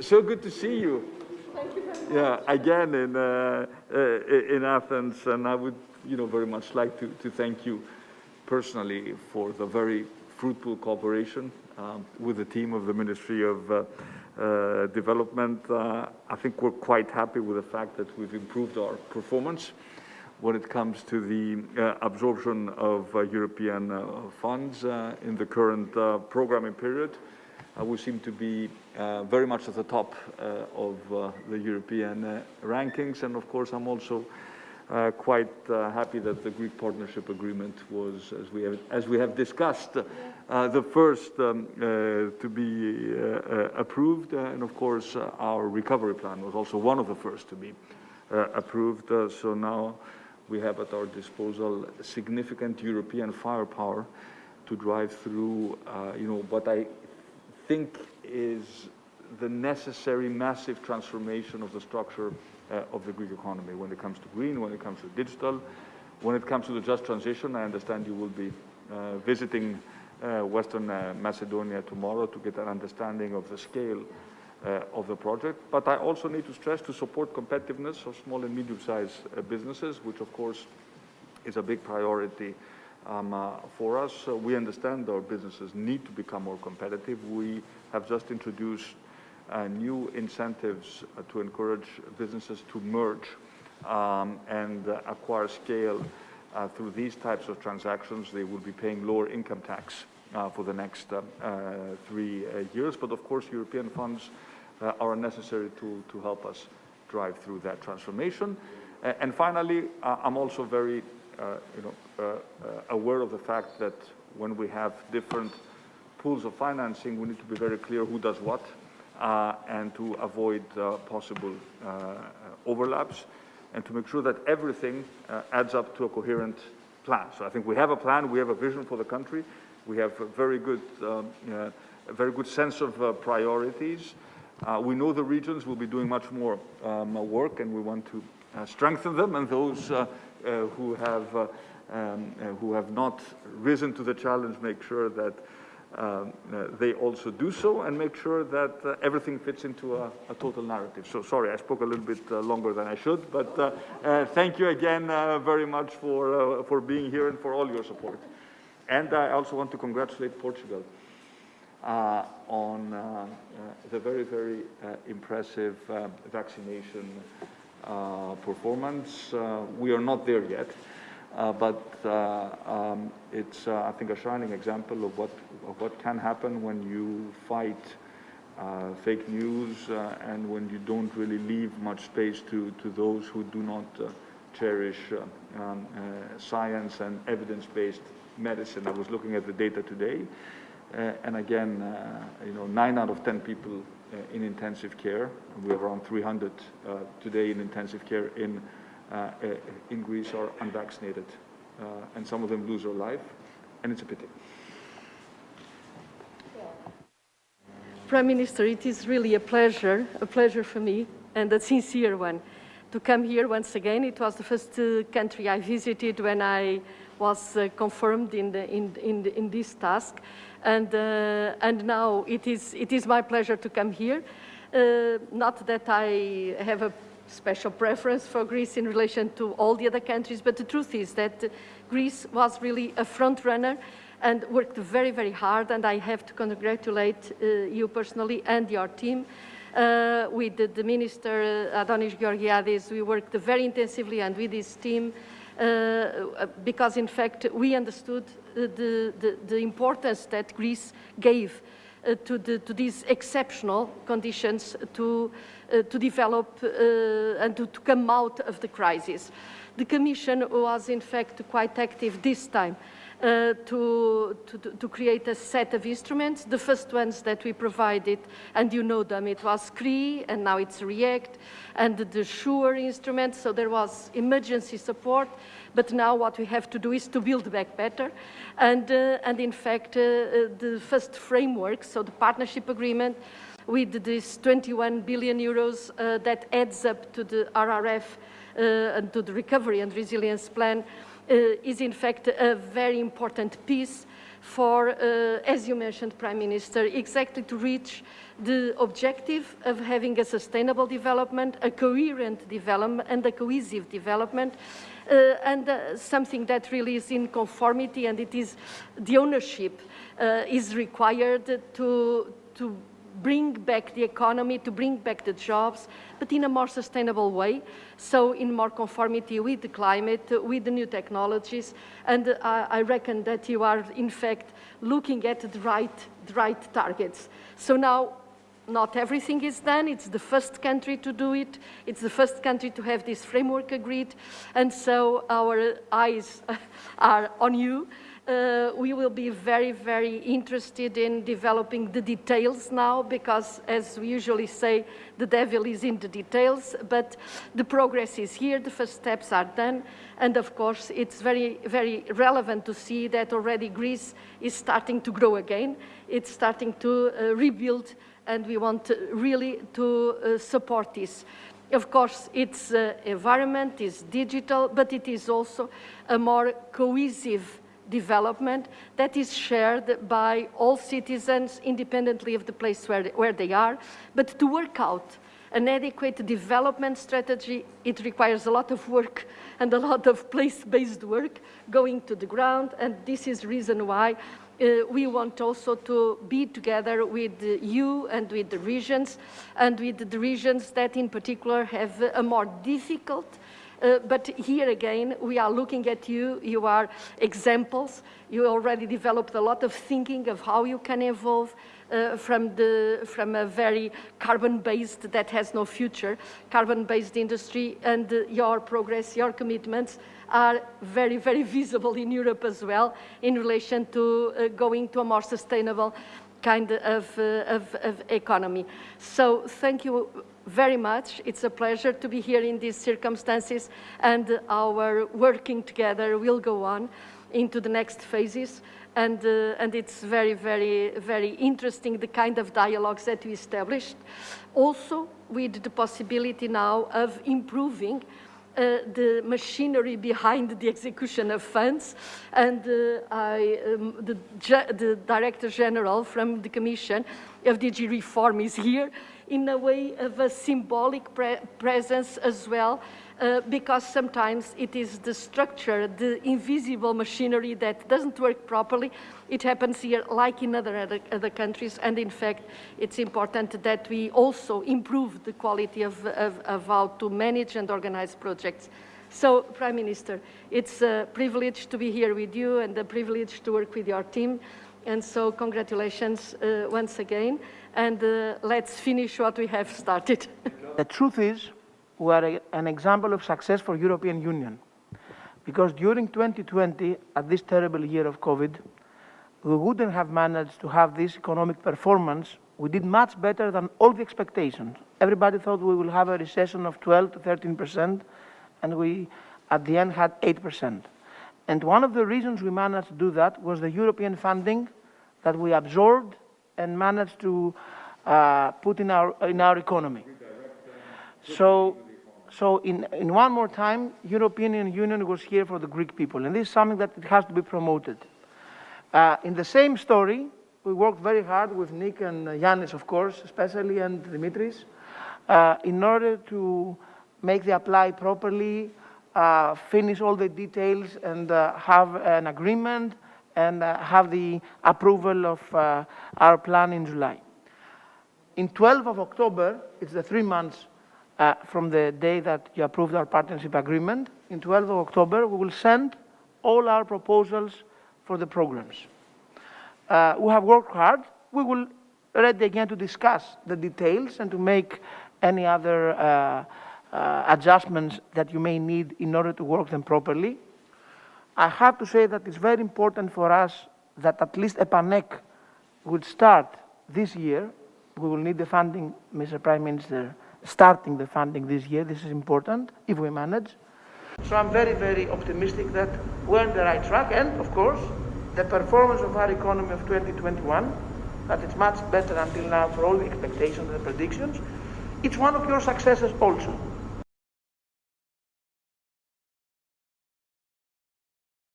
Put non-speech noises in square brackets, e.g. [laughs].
So good to see you. Thank you very much. Yeah, again in uh, uh, in Athens, and I would, you know, very much like to to thank you personally for the very fruitful cooperation um, with the team of the Ministry of uh, uh, Development. Uh, I think we're quite happy with the fact that we've improved our performance when it comes to the uh, absorption of uh, European uh, funds in the current programming period. We seem to be very much at the top of the European rankings, and of course I'm also uh, quite uh, happy that the Greek partnership agreement was, as we have, as we have discussed, uh, the first um, to be approved. and of course, our recovery plan was also one of the first to be approved. so now we have at our disposal significant European firepower to drive through, uh, you know, what I think is the necessary massive transformation of the structure uh, of the Greek economy when it comes to green, when it comes to digital, when it comes to the just transition. I understand you will be uh, visiting uh, Western uh, Macedonia tomorrow to get an understanding of the scale uh, of the project. But I also need to stress to support competitiveness of small and medium-sized uh, businesses, which of course is a big priority um, uh, for us. we understand our businesses need to become more competitive. We have just introduced uh, new incentives uh, to encourage businesses to merge um, and uh, acquire scale through these types of transactions. They will be paying lower income tax for the next three years. But of course, European funds uh, are necessary to, to help us drive through that transformation. Uh, and finally, uh, I'm also very you know, aware of the fact that when we have different pools of financing, we need to be very clear who does what uh, and to avoid uh, possible uh, overlaps and to make sure that everything adds up to a coherent plan. So I think we have a plan, we have a vision for the country, we have a very good, um, a very good sense of priorities, uh, we know the regions will be doing much more um, work and we want to uh, strengthen them and those uh, uh who, have, uh, um, uh, who have not risen to the challenge make sure that um, they also do so and make sure that everything fits into a, a, total narrative. So sorry, I spoke a little bit longer than I should, but thank you again very much for, for being here and for all your support. And I also want to congratulate Portugal. Uh, on uh, uh, the very, very impressive vaccination performance. we are not there yet, but um, it's, I think, a shining example of what, of what can happen when you fight uh, fake news uh, and when you don't really leave much space to, to those who do not uh, cherish um, science and evidence-based medicine. I was looking at the data today uh, and again, uh, you know, nine out of 10 people uh, Uh, in intensive care, we have around 300 uh, today in intensive care in, uh, in Greece are unvaccinated. and some of them lose their life, and it's a pity. Prime Minister, it is really a pleasure, a pleasure for me, and a sincere one, to come here once again. It was the first uh, country I visited when I was uh, confirmed in, the, in, in, in, this task. And, uh, and now it is, it is my pleasure to come here. Uh, not that I have a special preference for Greece in relation to all the other countries, but the truth is that Greece was really a front runner and worked very, very hard, and I have to congratulate uh, you personally and your team. Uh, with the, the Minister uh, Adonis Georgiadis, we worked very intensively and with his team because in fact we understood the, the, the importance that Greece gave uh, to, the, to, these exceptional conditions to, uh, to develop uh, and to, to, come out of the crisis. The Commission was in fact quite active this time uh, to, to, to, create a set of instruments. The first ones that we provided, and you know them, it was CRII, and now it's REACT, and the SURE instrument, so there was emergency support, but now what we have to do is to build back better. And, uh, and in fact, uh, uh the first framework, so the partnership agreement, with this 21 billion euros uh, that adds up to the RRF uh, and to the recovery and resilience plan is in fact a very important piece for, uh, as you mentioned, Prime Minister, exactly to reach the objective of having a sustainable development, a coherent development, and a cohesive development, uh, and uh, something that really is in conformity, and it is the ownership uh, is required to, to bring back the economy, to bring back the jobs, but in a more sustainable way, so in more conformity with the climate, with the new technologies, and uh, I reckon that you are, in fact, looking at the right, the right targets. So now, not everything is done. It's the first country to do it. It's the first country to have this framework agreed. And so our eyes [laughs] are on you uh, we will be very, very interested in developing the details now because, as we usually say, the devil is in the details, but the progress is here, the first steps are done, and of course, it's very, very relevant to see that already Greece is starting to grow again. It's starting to uh, rebuild, and we want really to uh, support this. Of course, its uh, environment is digital, but it is also a more cohesive development that is shared by all citizens independently of the place where, where they are. But to work out an adequate development strategy, it requires a lot of work and a lot of place-based work going to the ground, and this is reason why uh, we want also to be together with you and with the regions, and with the regions that in particular have a more difficult uh, but here again, we are looking at you. You are examples. You already developed a lot of thinking of how you can evolve uh, from, the, from a very carbon-based that has no future, carbon-based industry, and uh, your progress, your commitments are very, very visible in Europe as well in relation to uh, going to a more sustainable kind of, uh, of, of economy. So thank you very much. It's a pleasure to be here in these circumstances and our working together will go on into the next phases. And, uh, and it's very, very, very interesting, the kind of dialogues that we established. Also with the possibility now of improving uh, the machinery behind the execution of funds. And uh, I, um, the, the Director General from the Commission of DG Reform is here in a way of a symbolic pre presence as well, uh, because sometimes it is the structure, the invisible machinery that doesn't work properly. It happens here like in other, other, other countries, and in fact, it's important that we also improve the quality of, of, of how to manage and organize projects. So, Prime Minister, it's a privilege to be here with you and a privilege to work with your team. And so congratulations uh, once again and uh, let's finish what we have started. [laughs] the truth is, we are a, an example of success for European Union. Because during 2020, at this terrible year of COVID, we wouldn't have managed to have this economic performance. We did much better than all the expectations. Everybody thought we will have a recession of 12 to 13 percent, and we, at the end, had 8 percent. And one of the reasons we managed to do that was the European funding that we absorbed and managed to uh, put in our, in our economy. So, so in, in one more time, European Union was here for the Greek people, and this is something that it has to be promoted. Uh, in the same story, we worked very hard with Nick and Yanis, of course, especially, and Dimitris, uh, in order to make the apply properly, uh, finish all the details, and uh, have an agreement and uh, have the approval of uh, our plan in July. In 12 of October, it's the three months uh, from the day that you approved our partnership agreement. In 12 of October, we will send all our proposals for the programs. Uh, we have worked hard. We will ready again to discuss the details and to make any other uh, uh, adjustments that you may need in order to work them properly. I have to say that it's very important for us that at least EPAnEK would start this year. We will need the funding, Mr. Prime Minister, starting the funding this year. This is important if we manage. So I'm very, very optimistic that we're on the right track. And of course, the performance of our economy of 2021, that it's much better until now for all the expectations and predictions. It's one of your successes also.